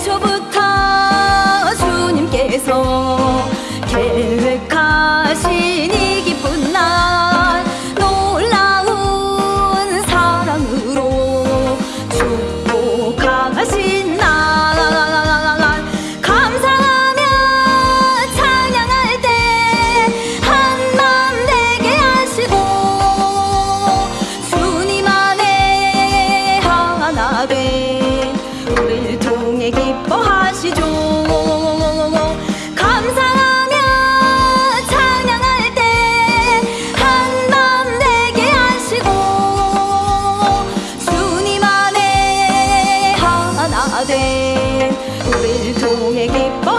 애초부터 주님께서 take a